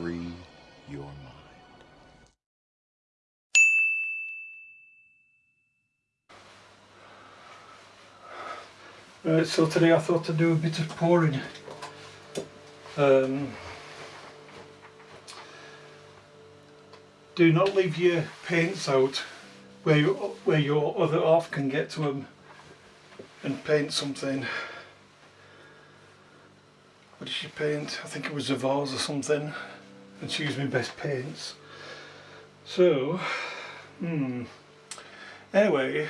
free your mind. Right, so today I thought to do a bit of pouring. Um, do not leave your paints out where you, where your other half can get to them and paint something. What did she paint? I think it was a vase or something and used my best paints. So, hmm. Anyway,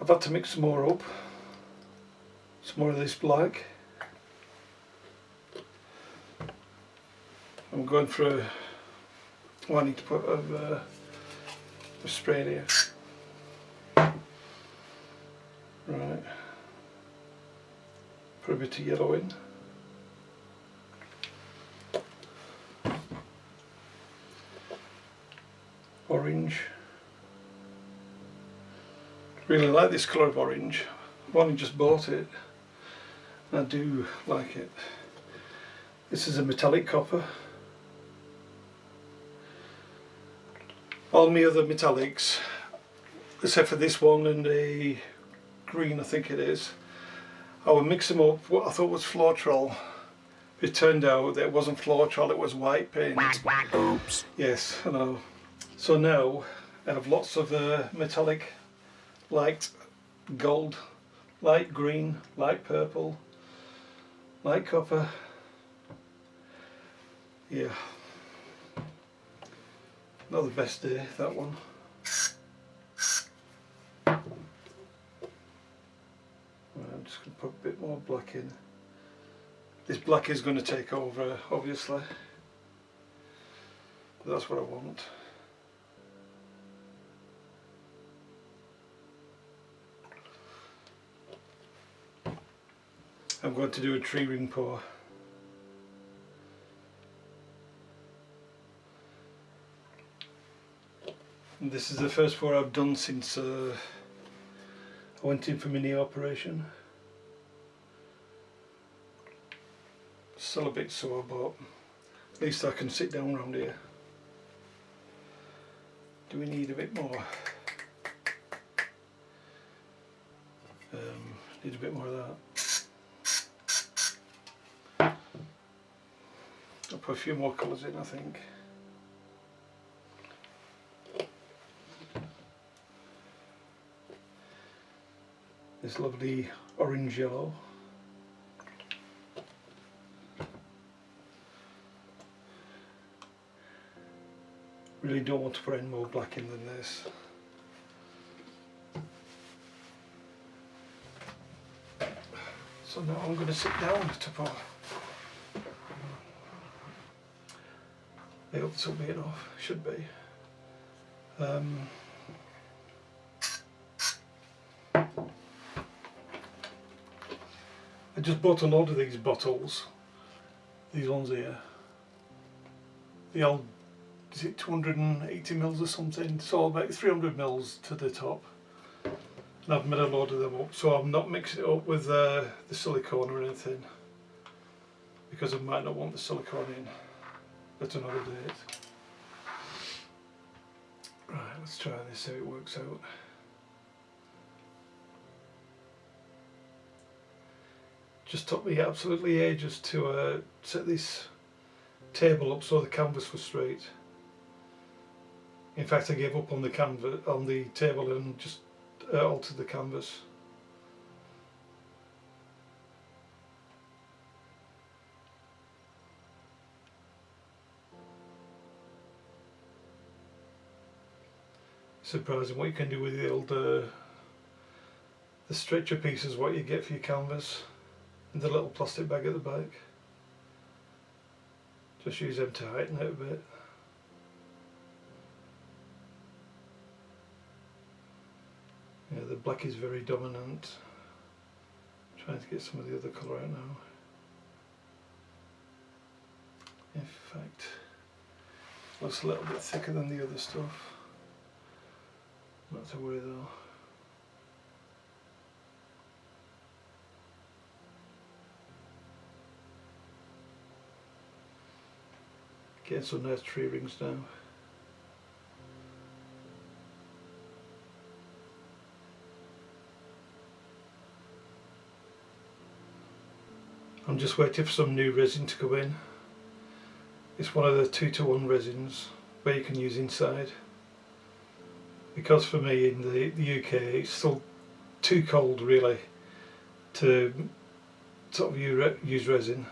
I've had to mix some more up. Some more of this black. I'm going for a, I need to put a, uh, a spray here. Right. Put a bit of yellow in. Orange. Really like this colour of orange. I've only just bought it. I do like it. This is a metallic copper. All my other metallics, except for this one and a green I think it is, I would mix them up what I thought was Floetrol. It turned out that it wasn't Floetrol, it was white paint. Oops. Yes, I know. So now I have lots of uh, metallic light gold, light green, light purple, light copper. Yeah. Not the best day, that one. I'm just going to put a bit more black in. This black is going to take over, obviously. That's what I want. I'm going to do a tree ring pour. And this is the first pour I've done since uh, I went in for my knee operation. Still a bit sore but at least I can sit down around here. Do we need a bit more? Um, need a bit more of that. I'll put a few more colours in I think. This lovely orange yellow. Really don't want to put any more black in than this. So now I'm going to sit down to pour. I hope this will be enough, should be. Um, I just bought a load of these bottles, these ones here. The old, is it 280 mils or something? So about 300 mils to the top. And I've made a load of them up, so I'm not mixing it up with uh, the silicone or anything. Because I might not want the silicone in at another date. Right, let's try this, see how it works out. Just took me absolutely ages to uh, set this table up so the canvas was straight. In fact I gave up on the canvas on the table and just uh, altered the canvas. Surprising what you can do with the old uh, the stretcher pieces what you get for your canvas and the little plastic bag at the back. Just use them to heighten it a bit. Yeah the black is very dominant. Trying to get some of the other colour out now. In fact looks a little bit thicker than the other stuff not to worry though. Getting some nice tree rings now. I'm just waiting for some new resin to go in. It's one of the 2 to 1 resins where you can use inside. Because for me in the, the UK it's still too cold really to sort of use resin.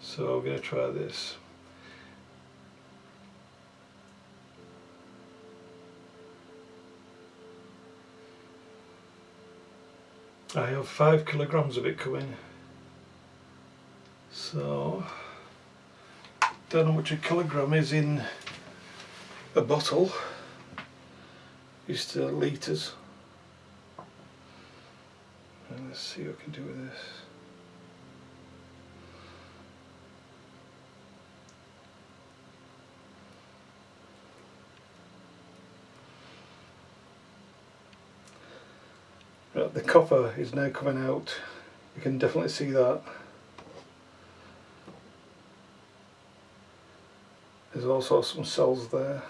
So I'm going to try this. I have five kilograms of it coming. So, don't know what a kilogram is in a bottle. Used to litres. Let's see what I can do with this. Right, the copper is now coming out. You can definitely see that. There's also some cells there.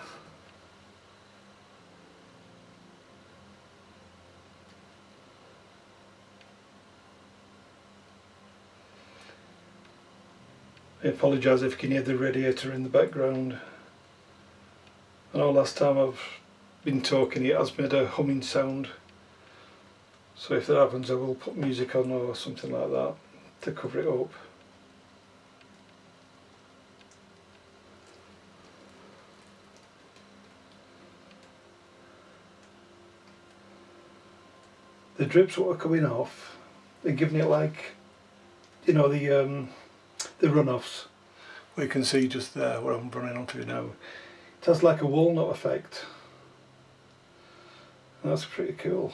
I apologise if you can hear the radiator in the background. I know last time I've been talking it has made a humming sound. So if that happens I will put music on or something like that to cover it up. The drips are coming off, they're giving it like, you know, the um, the runoffs. We can see just there where I'm running onto now. It has like a walnut effect. That's pretty cool.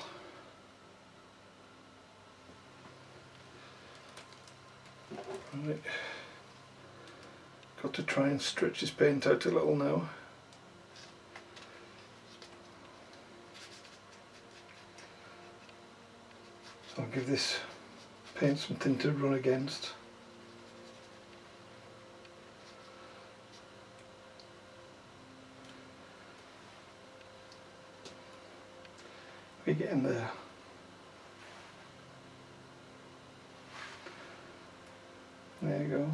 Right. Got to try and stretch this paint out a little now. So I'll give this paint something to run against. We get in there. There you go.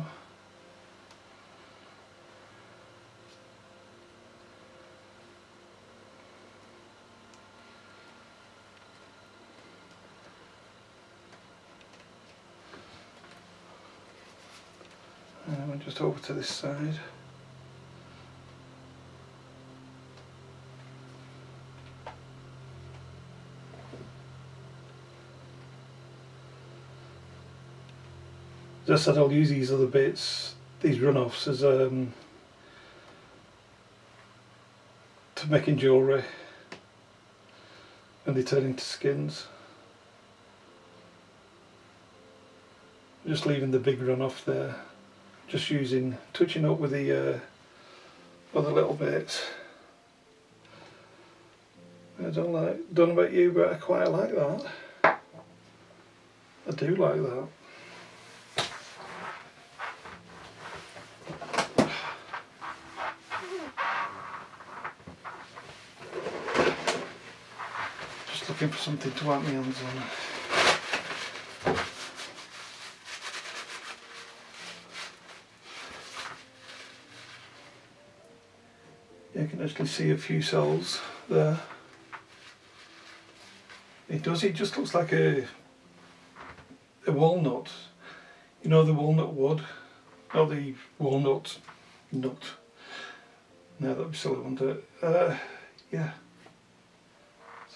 And we're just over to this side. Just said I'll use these other bits, these runoffs as um, to making jewellery when they turn into skins. Just leaving the big runoff there, just using, touching up with the uh, other little bits. I don't like, don't know about you but I quite like that. I do like that. Looking for something to wipe my hands on. You can actually see a few cells there. It does, it just looks like a, a walnut. You know the walnut wood? Or the walnut nut. No, that'd be silly, wouldn't it? Uh, yeah.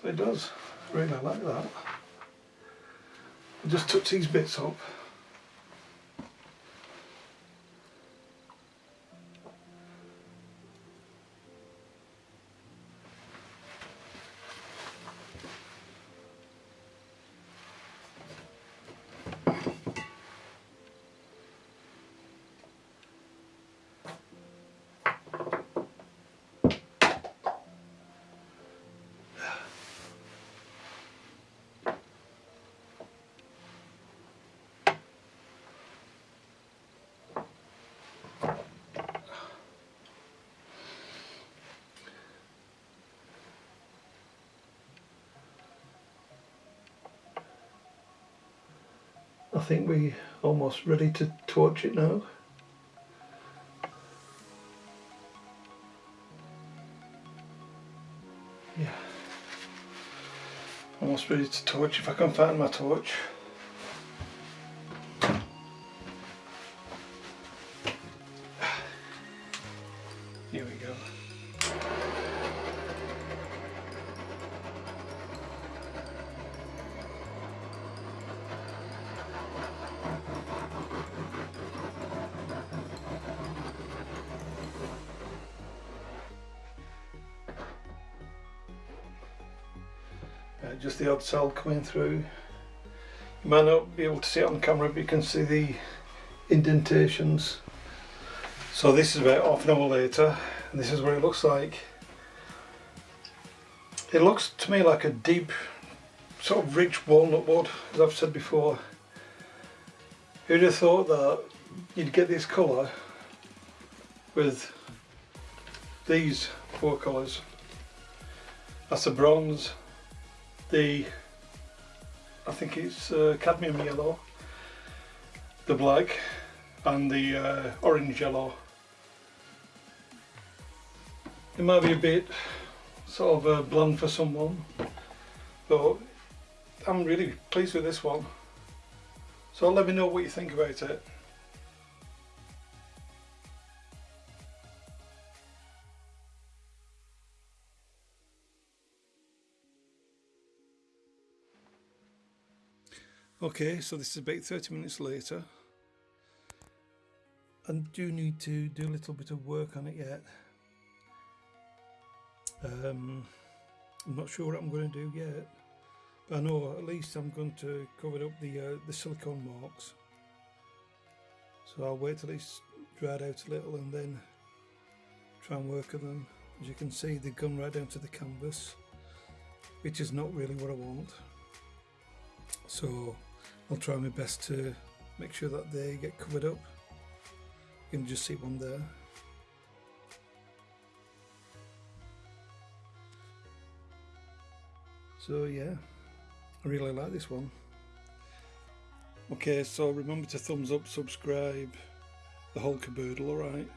It does really like that. I'll just touch these bits up. I think we're almost ready to torch it now. Yeah. Almost ready to torch if I can find my torch. Uh, just the odd cell coming through. You might not be able to see it on camera but you can see the indentations. So this is about half an hour later and this is what it looks like. It looks to me like a deep sort of rich walnut wood as I've said before. Who'd have thought that you'd get this colour with these four colours. That's the bronze, the I think it's uh, cadmium yellow, the black and the uh, orange yellow. It might be a bit sort of uh, bland for someone but I'm really pleased with this one. So let me know what you think about it. Okay, so this is about 30 minutes later. I do need to do a little bit of work on it yet. Um, I'm not sure what I'm going to do yet. But I know at least I'm going to cover up the uh, the silicone marks. So I'll wait till it's dried out a little and then try and work on them. As you can see they've gone right down to the canvas, which is not really what I want. So I'll try my best to make sure that they get covered up. You can just see one there. So yeah, I really like this one. Okay, so remember to thumbs up, subscribe, the whole caboodle, alright?